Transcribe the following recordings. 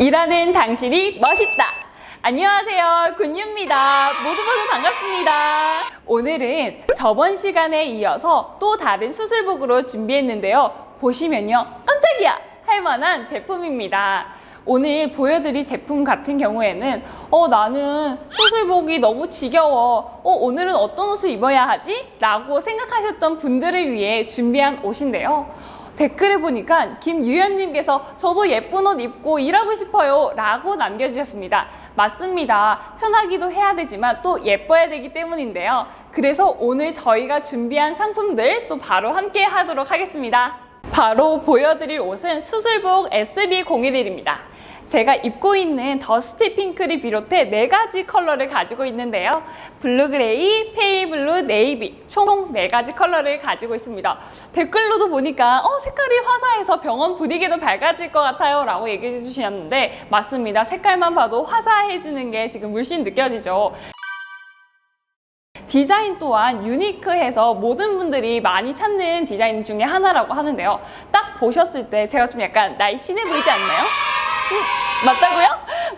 일하는 당신이 멋있다. 안녕하세요. 군유입니다. 모두 모두 반갑습니다. 오늘은 저번 시간에 이어서 또 다른 수술복으로 준비했는데요. 보시면요. 깜짝이야! 할 만한 제품입니다. 오늘 보여드릴 제품 같은 경우에는 어 나는 수술복이 너무 지겨워 어 오늘은 어떤 옷을 입어야 하지? 라고 생각하셨던 분들을 위해 준비한 옷인데요 댓글을 보니까 김유연님께서 저도 예쁜 옷 입고 일하고 싶어요 라고 남겨주셨습니다. 맞습니다. 편하기도 해야 되지만 또 예뻐야 되기 때문인데요. 그래서 오늘 저희가 준비한 상품들 또 바로 함께 하도록 하겠습니다. 바로 보여드릴 옷은 수술복 SB011입니다 제가 입고 있는 dusty pink를 비롯해 네 가지 컬러를 가지고 있는데요. blue gray, pale blue, 네이비 총 네 가지 컬러를 가지고 있습니다. 댓글로도 보니까 어 색깔이 화사해서 병원 분위기도 밝아질 것 같아요 라고 얘기해 주셨는데 맞습니다. 색깔만 봐도 화사해지는 게 지금 물씬 느껴지죠. 디자인 또한 유니크해서 모든 분들이 많이 찾는 디자인 중에 하나라고 하는데요. 딱 보셨을 때 제가 좀 약간 날씬해 보이지 않나요? 음, 맞다고요?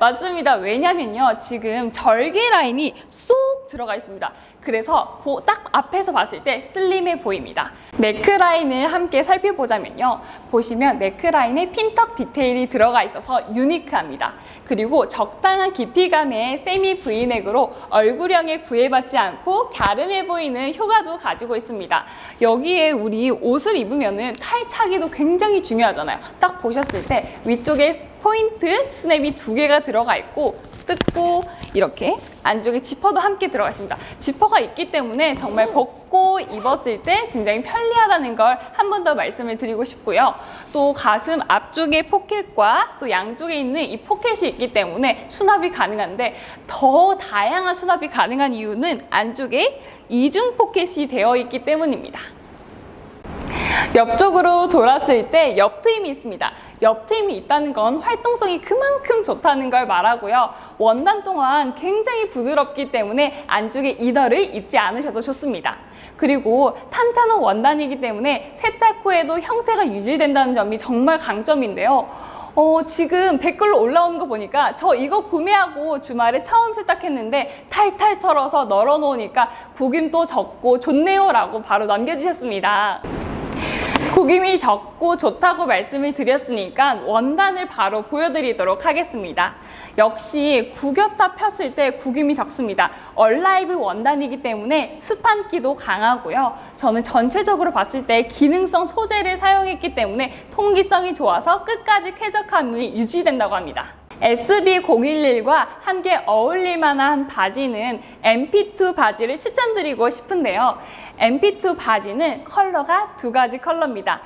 맞습니다. 왜냐면요. 지금 절개 라인이 쏙 들어가 있습니다. 그래서 딱 앞에서 봤을 때 슬림해 보입니다. 네크 라인을 함께 살펴보자면요. 보시면 네크 라인에 pintuck 디테일이 들어가 있어서 유니크합니다. 그리고 적당한 깊이감의 세미 브이넥으로 얼굴형에 구애받지 않고 갸름해 보이는 효과도 가지고 있습니다. 여기에 우리 옷을 입으면 탈착이도 굉장히 중요하잖아요. 딱 보셨을 때 위쪽에 포인트 스냅이 두 개가 들어가 있고 뜯고 이렇게 안쪽에 지퍼도 함께 들어가 있습니다. 지퍼가 있기 때문에 정말 벗고 입었을 때 굉장히 편리하다는 걸 한 번 더 말씀을 드리고 싶고요. 또 가슴 앞쪽에 포켓과 또 양쪽에 있는 이 포켓이 있기 때문에 수납이 가능한데 더 다양한 수납이 가능한 이유는 안쪽에 이중 포켓이 되어 있기 때문입니다. 옆쪽으로 돌았을 때 옆트임이 있습니다. 옆트임이 있다는 건 활동성이 그만큼 좋다는 걸 말하고요. 원단 또한 굉장히 부드럽기 때문에 안쪽에 이너를 입지 않으셔도 좋습니다. 그리고 탄탄한 원단이기 때문에 세탁 후에도 형태가 유지된다는 점이 정말 강점인데요. 어, 지금 댓글로 올라오는 거 보니까 저 이거 구매하고 주말에 처음 세탁했는데 탈탈 털어서 널어놓으니까 구김도 적고 좋네요 라고 바로 남겨주셨습니다. 구김이 적고 좋다고 말씀을 드렸으니까 원단을 바로 보여드리도록 하겠습니다. 역시 구겼다 폈을 때 구김이 적습니다. 얼라이브 원단이기 때문에 습한기도 강하고요. 저는 전체적으로 봤을 때 기능성 소재를 사용했기 때문에 통기성이 좋아서 끝까지 쾌적함이 유지된다고 합니다. SB011과 함께 어울릴 만한 바지는 MP2 바지를 추천드리고 싶은데요. MP2 바지는 컬러가 두 가지 컬러입니다.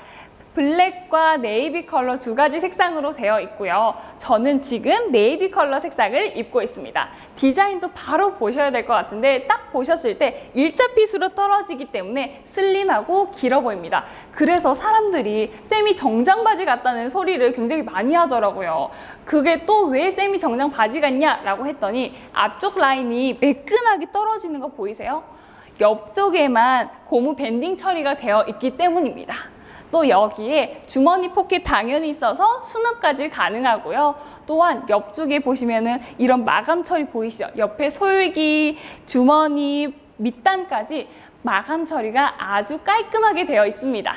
블랙과 네이비 컬러 두 가지 색상으로 되어 있고요. 저는 지금 네이비 컬러 색상을 입고 있습니다. 디자인도 바로 보셔야 될 것 같은데 딱 보셨을 때 일자 fit으로 떨어지기 때문에 슬림하고 길어 보입니다. 그래서 사람들이 쌤이 정장 바지 같다는 소리를 굉장히 많이 하더라고요. 그게 또 왜 쌤이 정장 바지 같냐? 라고 했더니 앞쪽 라인이 매끈하게 떨어지는 거 보이세요? 옆쪽에만 고무 banding 처리가 되어 있기 때문입니다. 또 여기에 주머니 포켓 당연히 있어서 수납까지 가능하고요. 또한 옆쪽에 보시면은 이런 마감 처리 보이시죠? 옆에 솔기, 주머니, 밑단까지 마감 처리가 아주 깔끔하게 되어 있습니다.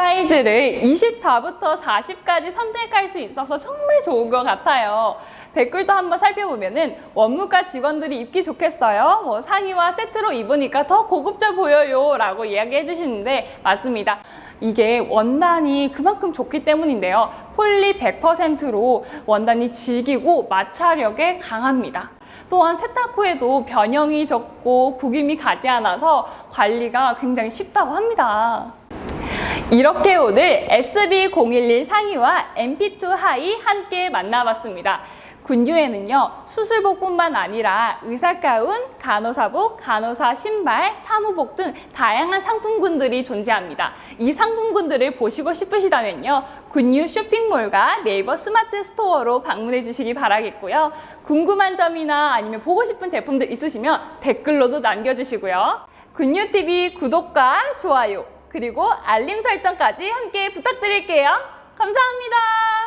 사이즈를 24부터 40까지 선택할 수 있어서 정말 좋은 것 같아요. 댓글도 한번 살펴보면 은 원무과 직원들이 입기 좋겠어요. 뭐 상의와 세트로 입으니까 더 고급져 보여요 라고 이야기해 주시는데 맞습니다. 이게 원단이 그만큼 좋기 때문인데요. 폴리 100%로 원단이 질기고 마찰력에 강합니다. 또한 세탁 후에도 변형이 적고 구김이 가지 않아서 관리가 굉장히 쉽다고 합니다. 이렇게 오늘 SB011 상의와 MP2 하의 함께 만나봤습니다. 군유에는요 수술복뿐만 아니라 의사가운, 간호사복, 간호사 신발, 사무복 등 다양한 상품군들이 존재합니다. 이 상품군들을 보시고 싶으시다면요 군유 쇼핑몰과 네이버 스마트 스토어로 방문해 주시기 바라겠고요. 궁금한 점이나 아니면 보고 싶은 제품들 있으시면 댓글로도 남겨주시고요. 군유TV 구독과 좋아요 그리고 알림 설정까지 함께 부탁드릴게요. 감사합니다.